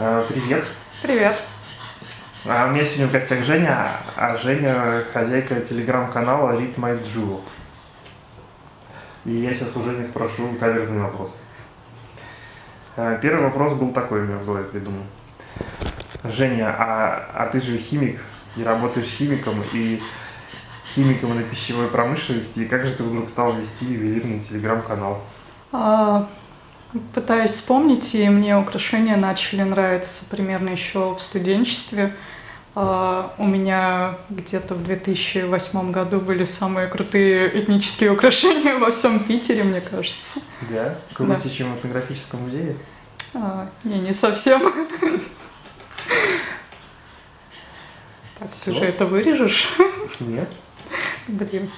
А, Привет. Привет. А у меня сегодня в гостях Женя, а Женя хозяйка телеграм-канала Read My Jewels. И я сейчас уже не спрошу каверзный вопрос. А, Первый вопрос был такой у меня в голове придумал. Женя, а, а ты же химик и работаешь химиком и химиком на пищевой промышленности, и как же ты вдруг стал вести ювелирный телеграм-канал? А, пытаюсь вспомнить, и мне украшения начали нравиться примерно еще в студенчестве. А, у меня где-то в 2008 году были самые крутые этнические украшения во всем Питере, мне кажется. Да? Круче, чем в этнографическом музее? А, не, не совсем. Так, ты Всё? же это вырежешь? Нет. Блин,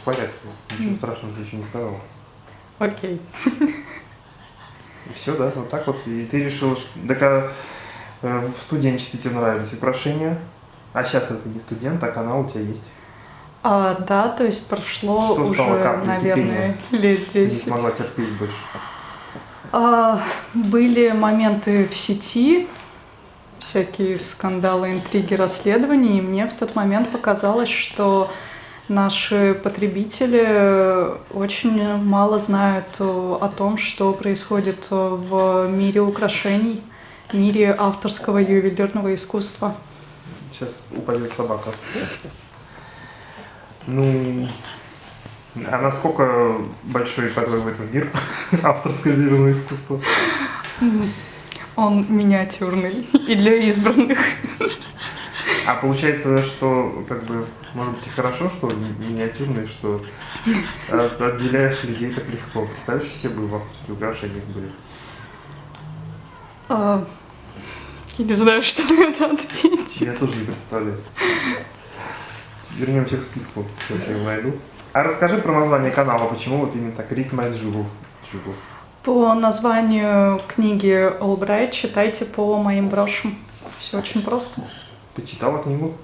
В порядке. Ничего страшного ты еще не сказал. Окей. И все, да, вот так вот. И ты решила, что так, а, э, в студенчестве тебе нравились украшения, а сейчас ты не студент, а канал у тебя есть. А, да, то есть прошло Что уже, наверное, лет Ты не 10. смогла терпеть больше. А, были моменты в сети, всякие скандалы, интриги, расследования, и мне в тот момент показалось, что наши потребители очень мало знают э, о том, что происходит э, в мире украшений, мире авторского ювелирного искусства. Сейчас упадет собака. Ну, а насколько большой, по-твоему, этот мир авторское ювелирное искусство? Он миниатюрный и для избранных. А получается, что, как бы, может быть, и хорошо, что ми- миниатюрный, что от- отделяешь людей так легко. Представляешь, все бы в авторских украшениях были. А, я не знаю, что на это ответить. Я тоже не представляю. Вернемся к списку, сейчас я его найду. А расскажи про название канала, почему вот именно так My Jewels. Jewels. По названию книги Олбрайт читайте по моим брошам. Все очень просто. Ты читала книгу?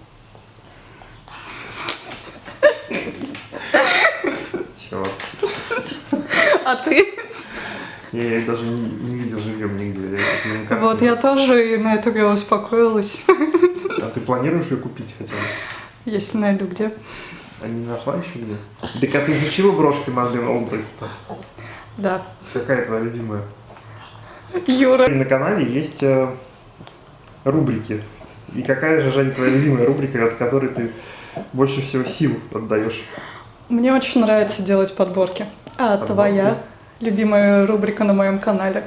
Чего? А ты? Я ее даже не, не видел живьем нигде. Я. Вот я тоже и на это я успокоилась. А ты планируешь ее купить хотя бы? Если найду где. А не нашла еще где? Так а ты изучила брошки Мадлен Олбрайт? Да. Какая твоя любимая? Юра. И на канале есть э, рубрики. И какая же, Женя, твоя любимая рубрика, от которой ты больше всего сил отдаешь? Мне очень нравится делать подборки. А Подборки? твоя любимая рубрика на моем канале?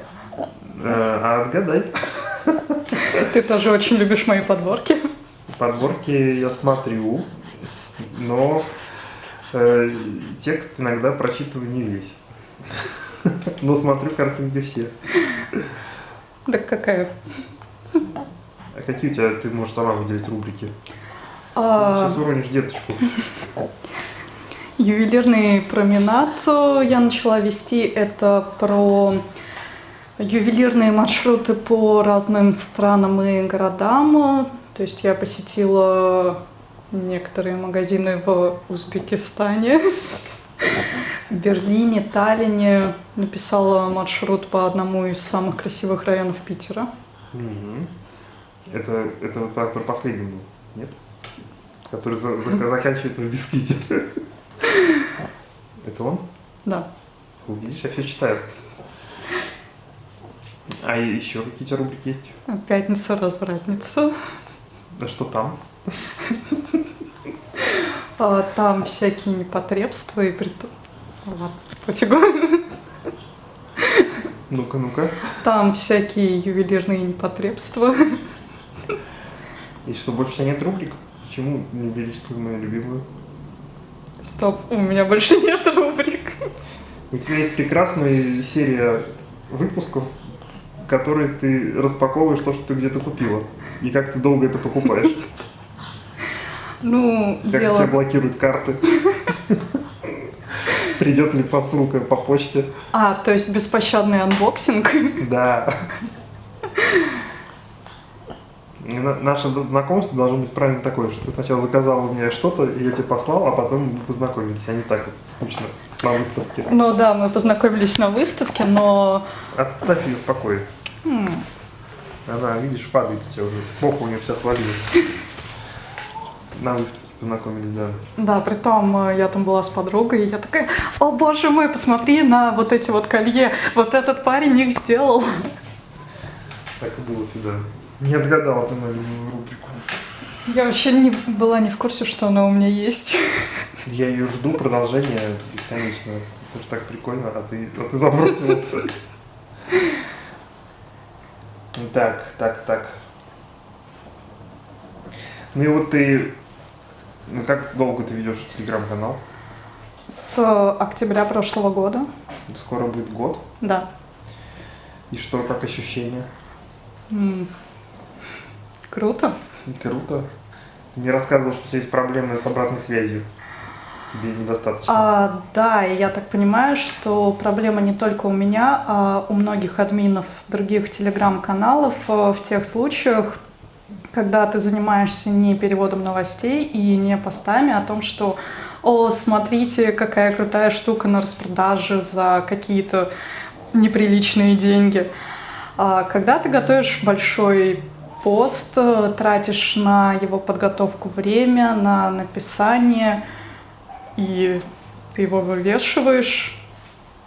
Э, а отгадай. Ты тоже очень любишь мои подборки. Подборки я смотрю, но э, текст иногда прочитываю не весь. Но смотрю картинки все. Так какая? Какие у тебя, ты можешь сама выделить рубрики? А, Сейчас уронишь деточку. Ювелирный променад э, я начала вести. Это про ювелирные маршруты по разным странам и городам. То есть я посетила некоторые магазины в Узбекистане, Берлине, Таллине. Написала маршрут по одному из самых красивых районов Питера. Это, это вот про последний был, нет? Который за- за- заканчивается в бисквите. Это он? Да. Видишь, я все читаю. А еще какие у тебя рубрики есть? Пятница, развратница. Да что там? А, Там всякие непотребства и притом... Ладно, пофигу. Ну-ка, ну-ка. Там всякие ювелирные непотребства. Что, больше у тебя нет рубрик? Почему не перечислил мою любимую? Стоп, у меня больше нет рубрик. У тебя есть прекрасная серия выпусков, которые ты распаковываешь то, что ты где-то купила. И как ты долго это покупаешь. Ну, Как дело... тебя блокируют карты. Придет ли посылка по почте? А, то есть беспощадный unboxing. Да. Наше знакомство должно быть правильно такое, что ты сначала заказал у меня что-то, и я тебе послал, а потом мы познакомились, а не так вот скучно на выставке. Ну да, мы познакомились на выставке, но Оставь ее в покое. М, Она, видишь, падает у тебя уже. Попа у нее вся отвалилась. На выставке познакомились, да. Да, при том э, я там была с подругой, и я такая, о боже мой, посмотри на вот эти вот колье, вот этот парень их сделал. Так и было всегда. Не отгадала ты на любую рубрику. Я вообще не была не в курсе, что она у меня есть. Я ее жду, продолжение бесконечно. Это же так прикольно, а ты, а ты забросил. Так, так, так. Ну и вот ты... Ну как долго ты ведешь телеграм-канал? С октября прошлого года, Скоро будет год. да. И что, как ощущения? Круто. Круто. Мне рассказывал, что у тебя есть проблемы с обратной связью. Тебе недостаточно. А, да, и я так понимаю, что проблема не только у меня, а у многих админов других телеграм-каналов э, в тех случаях, когда ты занимаешься не переводом новостей и не постами о том, что «О, смотрите, какая крутая штука на распродаже за какие-то неприличные деньги». А когда ты готовишь большой пост, э, тратишь на его подготовку время, на написание, и ты его вывешиваешь,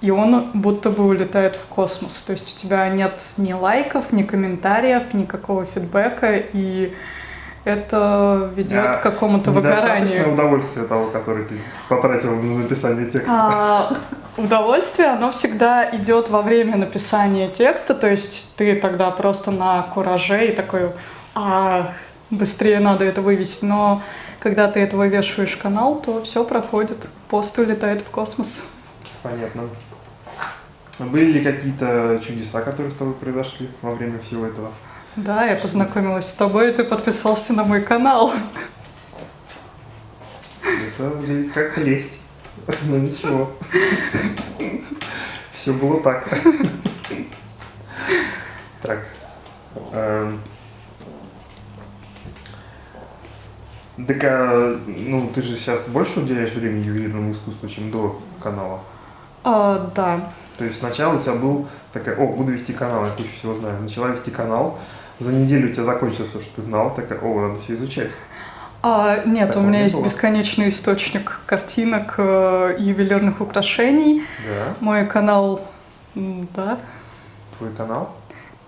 и он будто бы улетает в космос. То есть у тебя нет ни лайков, ни комментариев, никакого фидбэка, и это ведет А к какому-то выгоранию. удовольствие того, который ты потратил на написание текста. А, удовольствие, оно всегда идет во время написания текста, то есть ты тогда просто на кураже и такой, а, быстрее надо это вывесить, но когда ты это вывешиваешь канал, то все проходит, пост улетает в космос. Понятно. Были ли какие-то чудеса, которые с тобой произошли во время всего этого? Да, я познакомилась с тобой, и ты подписался на мой канал. Это выглядит как лесть. Ну ничего. Все было так. Так. эм. Так, а, ну, ты же сейчас больше уделяешь времени ювелирному искусству, чем до канала? А, да, То есть сначала у тебя был такая, о, буду вести канал, я кучу всего знаю. Начала вести канал, за неделю у тебя закончилось все, что ты знал, такая, о, надо все изучать. А, нет, Такого у меня не есть было? бесконечный источник картинок э, ювелирных украшений. Да, Мой канал, да, твой канал.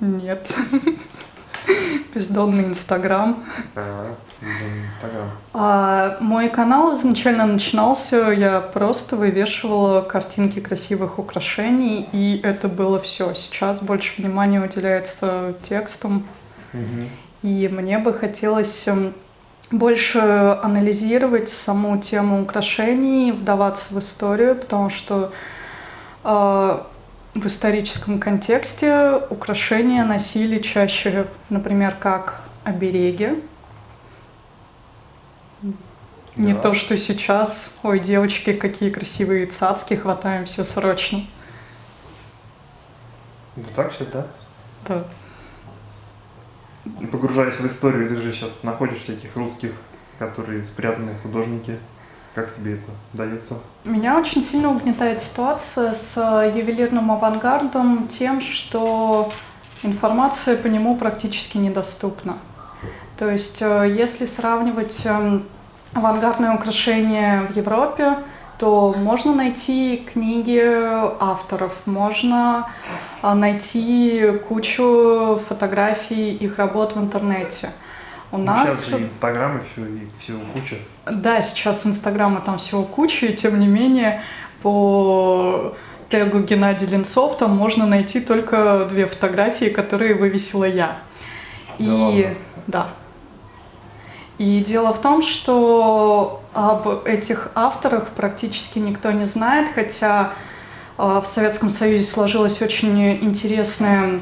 нет. Бездонный Инстаграм. А, блин, Инстаграм. А мой канал изначально начинался, я просто вывешивала картинки красивых украшений, и это было все. Сейчас больше внимания уделяется текстам, Мгм. и мне бы хотелось эм, больше анализировать саму тему украшений, вдаваться в историю, потому что э, в историческом контексте украшения носили чаще, например, как обереги. Не Да. то, что сейчас, ой, девочки, какие красивые цацки, хватаем все срочно. Вот так сейчас, да? Да. Погружаясь в историю, ты же сейчас находишь всяких русских, которые спрятанные художники. Как тебе это дается? Меня очень сильно угнетает ситуация с э, ювелирным авангардом тем, что информация по нему практически недоступна. То есть, э, если сравнивать эм, авангардные украшения в Европе, то можно найти книги авторов, можно а, найти кучу фотографий их работ в интернете. У Ну, нас Сейчас и Инстаграм, и все, и всего куча. да, сейчас Инстаграма там всего куча, и тем не менее по тегу Геннадий Ленцов там можно найти только две фотографии, которые вывесила я. Да И ладно? да. И дело в том, что об этих авторах практически никто не знает, хотя э, в Советском Союзе сложилась очень интересная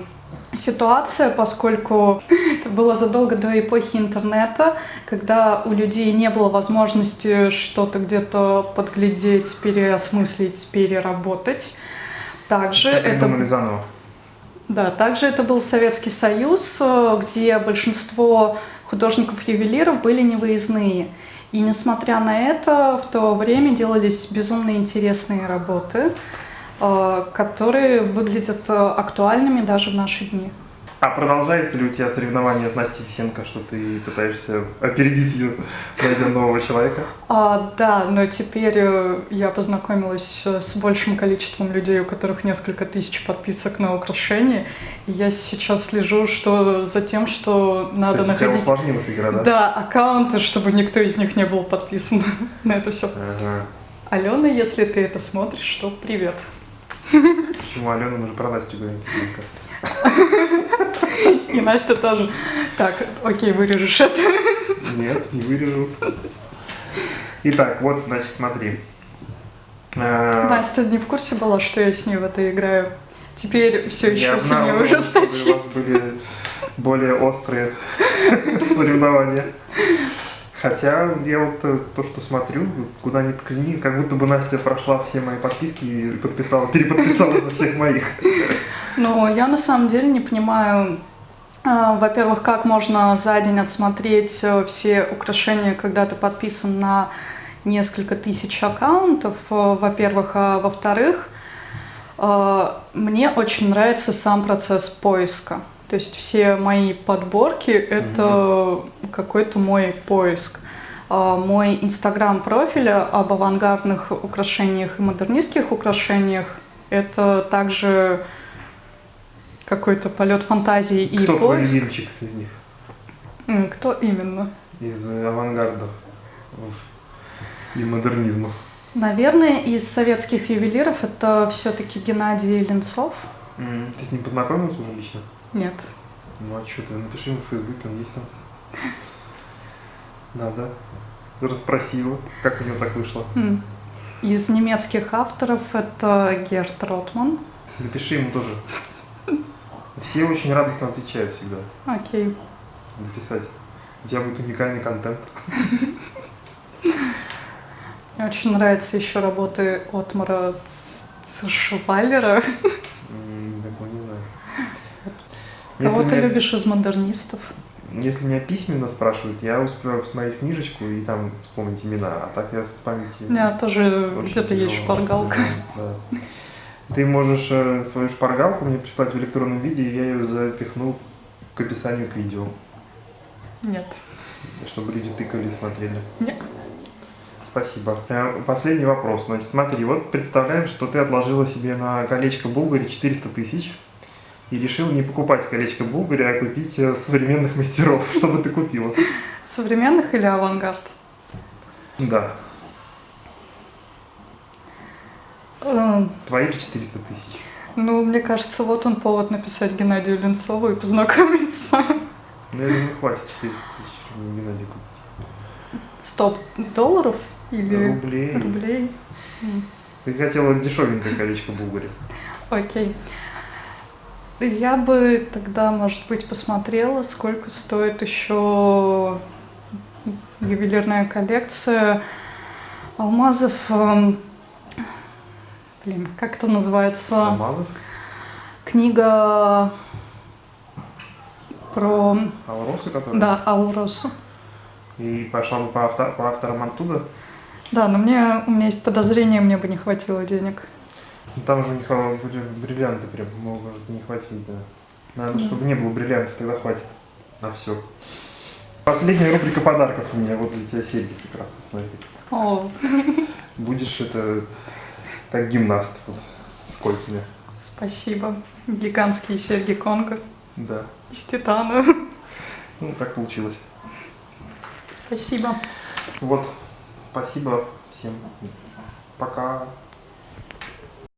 ситуация, поскольку это было задолго до эпохи интернета, когда у людей не было возможности что-то где-то подглядеть, переосмыслить, переработать. Также это придумали заново. да, также это был Советский Союз, э, где большинство художников-ювелиров были невыездные. И несмотря на это, в то время делались безумно интересные работы, э, которые выглядят э, актуальными даже в наши дни. А продолжается ли у тебя соревнование с Настей Фисенко, что ты пытаешься опередить ее, найдя нового человека? А, да, но теперь э, я познакомилась э, с большим количеством людей, у которых несколько тысяч подписок на украшения. И я сейчас слежу что, за тем, что То надо есть у тебя находить усложнилась игра, да? да, аккаунты, чтобы никто из них не был подписан на это все. Ага. Алена, если ты это смотришь, то привет. Почему Алена, мы же про Настю говорим. И Настя тоже. Так, окей, вырежешь это. Нет, не вырежу. Итак, вот, значит, смотри. Э, Настя не в курсе была, что я с ней в это играю. Теперь все еще сильнее что у вас ужесточится. были более острые соревнования. Хотя я вот э, то, что смотрю, куда ни ткни, как будто бы Настя прошла все мои подписки и подписала, переподписалась на всех моих. Но я на самом деле не понимаю, а, во-первых, как можно за день отсмотреть э, все украшения, когда ты подписан на несколько тысяч аккаунтов, э, во-первых, а во-вторых, э, мне очень нравится сам процесс поиска. То есть все мои подборки — это какой-то мой поиск. А Мой инстаграм-профиль об авангардных украшениях и модернистских украшениях — это также какой-то полет фантазии и Кто твой поиск. любимчик из них? Кто именно? Из э, авангардов и модернизма. Наверное, из советских ювелиров это все-таки Геннадий Ленцов. М, Ты с ним познакомилась уже лично? Нет. Ну а что ты, напиши ему в Фейсбуке, он есть там. Надо. Расспроси его, как у него так вышло. Из немецких авторов это Герт Ротман. Напиши ему тоже. Все очень радостно отвечают всегда. Окей. Написать. У тебя будет уникальный контент. Мне очень нравятся еще работы Отмара Цшвайлера. Кого ты любишь из модернистов? Если меня письменно спрашивают, я успеваю посмотреть книжечку и там вспомнить имена, а так я с памяти... У меня тоже где-то есть шпаргалка. Да. Ты можешь э, свою шпаргалку мне прислать в электронном виде, и я ее запихну к описанию к видео, Нет. чтобы люди тыкали и смотрели. Нет. Спасибо. Э, Последний вопрос. Значит, смотри, вот представляем, что ты отложила себе на колечко Булгари 400 тысяч и решил не покупать колечко Булгари, а купить э, современных мастеров. Что бы ты купила? Современных или авангард? Да, Э, твои же 400 тысяч. Ну, мне кажется, вот он повод написать Геннадию Ленцову и познакомиться. Ну, я думаю, хватит 400 тысяч, чтобы Геннадий купить. Стоп, долларов или Рублей. рублей? Ты хотела дешевенькое колечко Булгари. Окей. Я бы тогда, может быть, посмотрела, сколько стоит еще ювелирная коллекция алмазов. Блин, как это называется? Алмазов, Книга про... Алросы, которые... Да, Ауросу. И пошла бы по, авто- по авторам оттуда. Да, но мне, у меня есть подозрение, мне бы не хватило денег. Ну, Там же у них были бриллианты прям, может не хватить, да. Надо, Да. чтобы не было бриллиантов, тогда хватит на все. Последняя рубрика подарков у меня, вот для тебя серьги прекрасно, смотри. О, Будешь это как гимнаст вот, с кольцами. спасибо. Гигантские серьги Конго Да. из титана. Ну, так получилось. Спасибо. Вот. Спасибо всем. Пока.